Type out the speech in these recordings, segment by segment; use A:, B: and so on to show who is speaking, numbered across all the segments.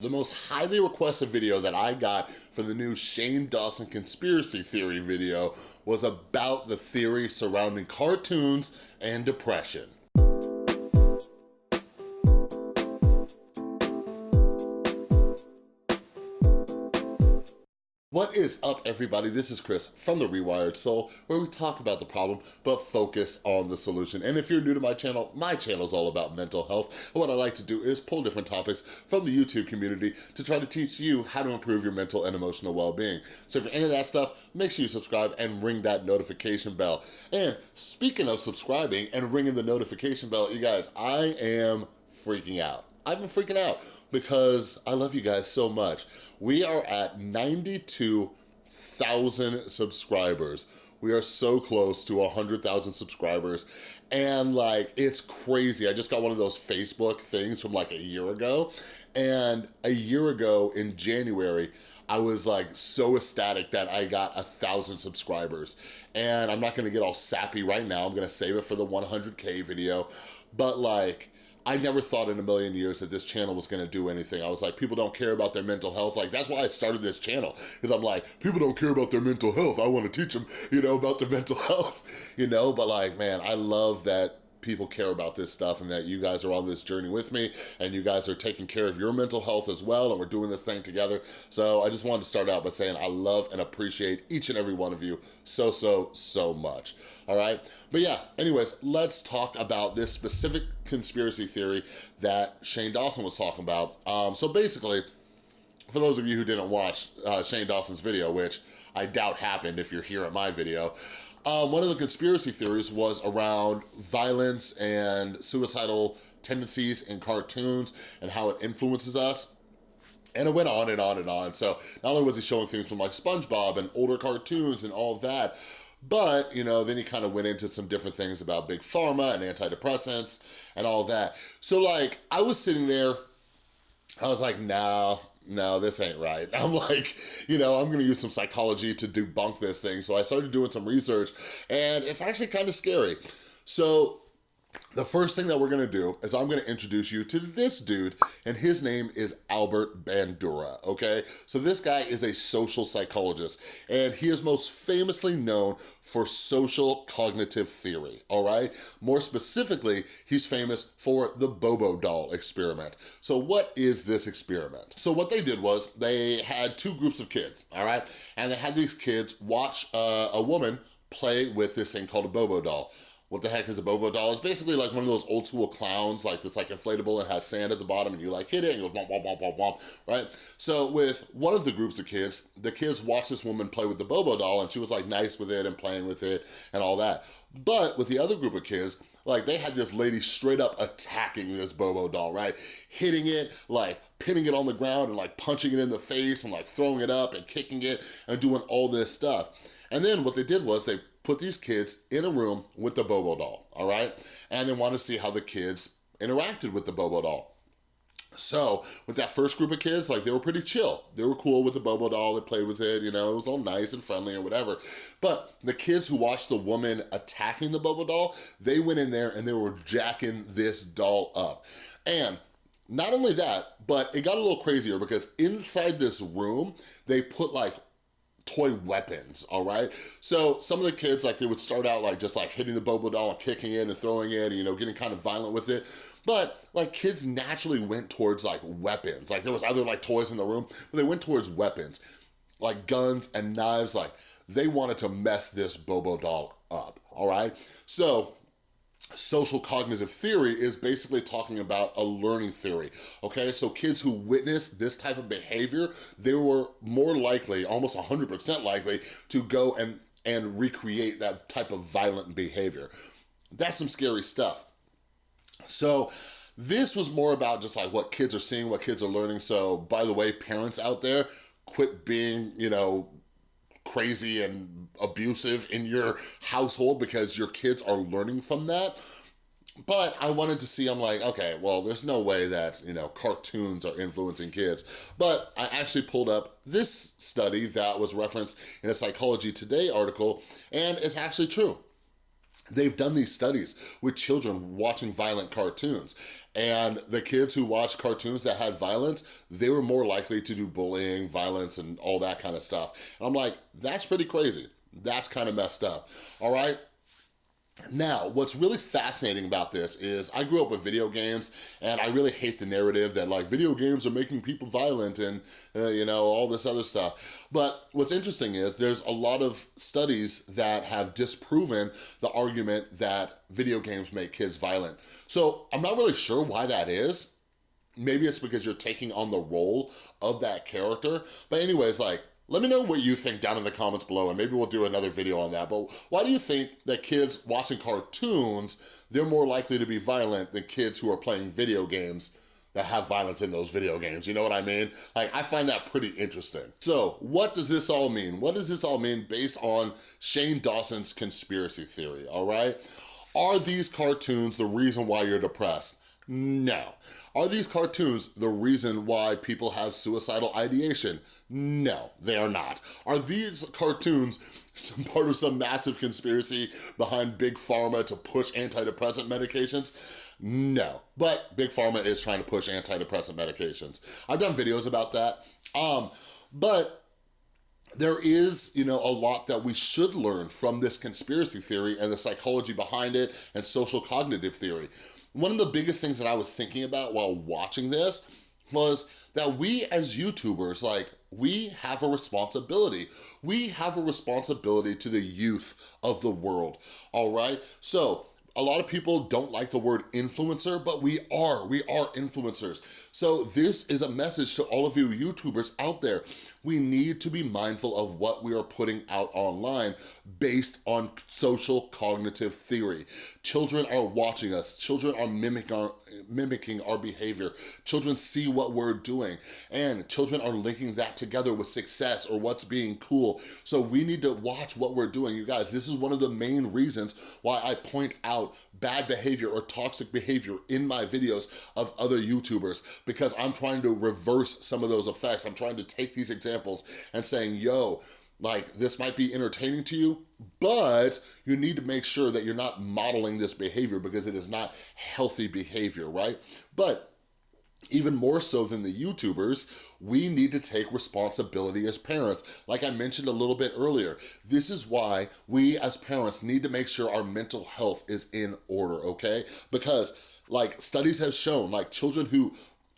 A: The most highly requested video that I got for the new Shane Dawson conspiracy theory video was about the theory surrounding cartoons and depression. Is up, everybody? This is Chris from The Rewired Soul, where we talk about the problem, but focus on the solution. And if you're new to my channel, my channel is all about mental health. And what I like to do is pull different topics from the YouTube community to try to teach you how to improve your mental and emotional well-being. So if you're into that stuff, make sure you subscribe and ring that notification bell. And speaking of subscribing and ringing the notification bell, you guys, I am freaking out. I've been freaking out because I love you guys so much. We are at 92,000 subscribers. We are so close to 100,000 subscribers and like, it's crazy. I just got one of those Facebook things from like a year ago and a year ago in January, I was like so ecstatic that I got a thousand subscribers and I'm not gonna get all sappy right now. I'm gonna save it for the 100K video, but like, I never thought in a million years that this channel was gonna do anything. I was like, people don't care about their mental health. Like, that's why I started this channel, because I'm like, people don't care about their mental health. I wanna teach them, you know, about their mental health, you know? But like, man, I love that people care about this stuff and that you guys are on this journey with me and you guys are taking care of your mental health as well and we're doing this thing together. So I just wanted to start out by saying I love and appreciate each and every one of you so, so, so much, all right? But yeah, anyways, let's talk about this specific conspiracy theory that Shane Dawson was talking about. Um, so basically, for those of you who didn't watch uh, Shane Dawson's video, which I doubt happened if you're here at my video, um, one of the conspiracy theories was around violence and suicidal tendencies in cartoons and how it influences us. And it went on and on and on. So not only was he showing things from like SpongeBob and older cartoons and all that, but, you know, then he kind of went into some different things about big pharma and antidepressants and all that. So like, I was sitting there, I was like, nah, no, this ain't right. I'm like, you know, I'm gonna use some psychology to debunk this thing. So I started doing some research and it's actually kind of scary. So the first thing that we're gonna do is I'm gonna introduce you to this dude, and his name is Albert Bandura, okay? So this guy is a social psychologist, and he is most famously known for social cognitive theory, all right? More specifically, he's famous for the Bobo doll experiment. So what is this experiment? So what they did was they had two groups of kids, all right? And they had these kids watch uh, a woman play with this thing called a Bobo doll what the heck is a Bobo doll? It's basically like one of those old school clowns, like this like inflatable and has sand at the bottom and you like hit it and it goes womp, womp, womp, womp, right? So with one of the groups of kids, the kids watched this woman play with the Bobo doll and she was like nice with it and playing with it and all that. But with the other group of kids, like they had this lady straight up attacking this Bobo doll, right? Hitting it, like pinning it on the ground and like punching it in the face and like throwing it up and kicking it and doing all this stuff. And then what they did was they put these kids in a room with the Bobo doll, all right? And they want to see how the kids interacted with the Bobo doll. So with that first group of kids, like they were pretty chill. They were cool with the Bobo doll, they played with it, you know, it was all nice and friendly or whatever. But the kids who watched the woman attacking the Bobo doll, they went in there and they were jacking this doll up. And not only that, but it got a little crazier because inside this room, they put like toy weapons, all right? So some of the kids, like they would start out like just like hitting the Bobo doll and kicking it and throwing it, and, you know, getting kind of violent with it. But like kids naturally went towards like weapons. Like there was other like toys in the room, but they went towards weapons, like guns and knives. Like they wanted to mess this Bobo doll up, all right? So social cognitive theory is basically talking about a learning theory, okay? So kids who witness this type of behavior, they were more likely, almost 100% likely, to go and, and recreate that type of violent behavior. That's some scary stuff. So this was more about just like what kids are seeing, what kids are learning. So by the way, parents out there, quit being, you know, crazy and abusive in your household because your kids are learning from that. But I wanted to see, I'm like, okay, well, there's no way that, you know, cartoons are influencing kids. But I actually pulled up this study that was referenced in a Psychology Today article, and it's actually true. They've done these studies with children watching violent cartoons and the kids who watched cartoons that had violence, they were more likely to do bullying, violence, and all that kind of stuff. And I'm like, that's pretty crazy. That's kind of messed up, all right? Now, what's really fascinating about this is I grew up with video games and I really hate the narrative that like video games are making people violent and uh, you know, all this other stuff. But what's interesting is there's a lot of studies that have disproven the argument that video games make kids violent. So I'm not really sure why that is. Maybe it's because you're taking on the role of that character. But anyways, like let me know what you think down in the comments below and maybe we'll do another video on that. But why do you think that kids watching cartoons, they're more likely to be violent than kids who are playing video games that have violence in those video games, you know what I mean? Like, I find that pretty interesting. So, what does this all mean? What does this all mean based on Shane Dawson's conspiracy theory, all right? Are these cartoons the reason why you're depressed? No. Are these cartoons the reason why people have suicidal ideation? No, they are not. Are these cartoons some part of some massive conspiracy behind Big Pharma to push antidepressant medications? No, but Big Pharma is trying to push antidepressant medications. I've done videos about that, um, but there is, you know, a lot that we should learn from this conspiracy theory and the psychology behind it and social cognitive theory. One of the biggest things that I was thinking about while watching this was that we as YouTubers, like, we have a responsibility. We have a responsibility to the youth of the world, all right? So a lot of people don't like the word influencer, but we are, we are influencers. So this is a message to all of you YouTubers out there. We need to be mindful of what we are putting out online based on social cognitive theory. Children are watching us. Children are mimicking our, mimicking our behavior. Children see what we're doing and children are linking that together with success or what's being cool. So we need to watch what we're doing. You guys, this is one of the main reasons why I point out bad behavior or toxic behavior in my videos of other YouTubers because I'm trying to reverse some of those effects. I'm trying to take these examples and saying, yo, like this might be entertaining to you, but you need to make sure that you're not modeling this behavior because it is not healthy behavior, right? But even more so than the YouTubers, we need to take responsibility as parents. Like I mentioned a little bit earlier, this is why we as parents need to make sure our mental health is in order, okay? Because like studies have shown, like children who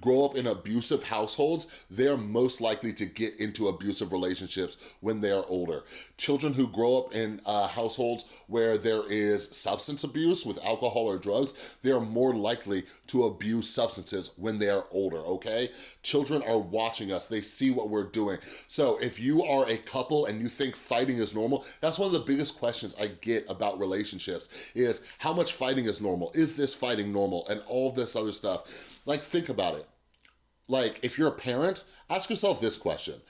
A: grow up in abusive households, they're most likely to get into abusive relationships when they are older. Children who grow up in uh, households where there is substance abuse with alcohol or drugs, they are more likely to abuse substances when they are older, okay? Children are watching us, they see what we're doing. So if you are a couple and you think fighting is normal, that's one of the biggest questions I get about relationships is how much fighting is normal? Is this fighting normal? And all this other stuff. Like, think about it. Like, if you're a parent, ask yourself this question.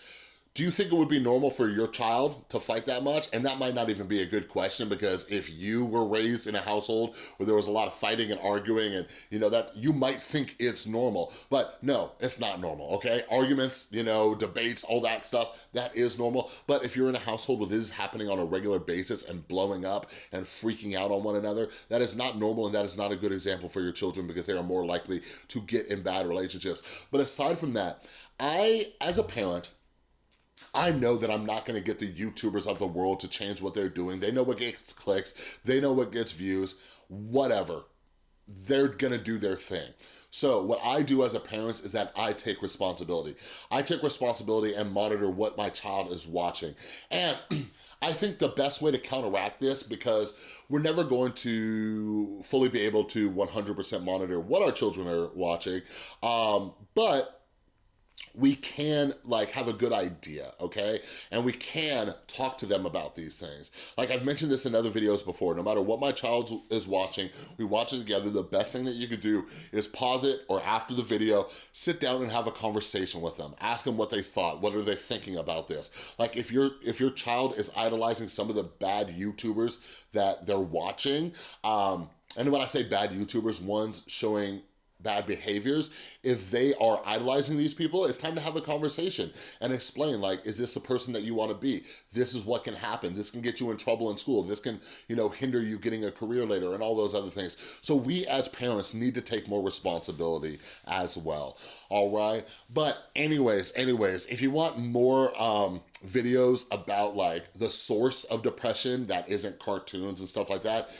A: Do you think it would be normal for your child to fight that much? And that might not even be a good question because if you were raised in a household where there was a lot of fighting and arguing and you know that you might think it's normal, but no, it's not normal, okay? Arguments, you know, debates, all that stuff, that is normal. But if you're in a household where this is happening on a regular basis and blowing up and freaking out on one another, that is not normal and that is not a good example for your children because they are more likely to get in bad relationships. But aside from that, I, as a parent, I know that I'm not gonna get the YouTubers of the world to change what they're doing. They know what gets clicks, they know what gets views, whatever. They're gonna do their thing. So what I do as a parent is that I take responsibility. I take responsibility and monitor what my child is watching. And I think the best way to counteract this, because we're never going to fully be able to 100% monitor what our children are watching, um, but we can like have a good idea, okay? And we can talk to them about these things. Like I've mentioned this in other videos before, no matter what my child is watching, we watch it together, the best thing that you could do is pause it or after the video, sit down and have a conversation with them. Ask them what they thought, what are they thinking about this? Like if, your if your child is idolizing some of the bad YouTubers that they're watching, um, and when I say bad YouTubers, ones showing bad behaviors, if they are idolizing these people, it's time to have a conversation and explain like, is this the person that you wanna be? This is what can happen. This can get you in trouble in school. This can, you know, hinder you getting a career later and all those other things. So we as parents need to take more responsibility as well, all right? But anyways, anyways, if you want more um, videos about like the source of depression that isn't cartoons and stuff like that,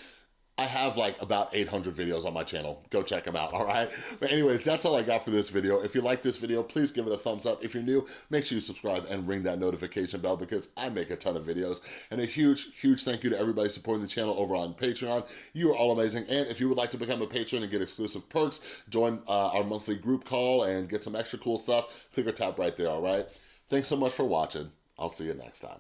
A: I have like about 800 videos on my channel. Go check them out, all right? But anyways, that's all I got for this video. If you like this video, please give it a thumbs up. If you're new, make sure you subscribe and ring that notification bell because I make a ton of videos. And a huge, huge thank you to everybody supporting the channel over on Patreon. You are all amazing. And if you would like to become a patron and get exclusive perks, join uh, our monthly group call and get some extra cool stuff, click or tap right there, all right? Thanks so much for watching. I'll see you next time.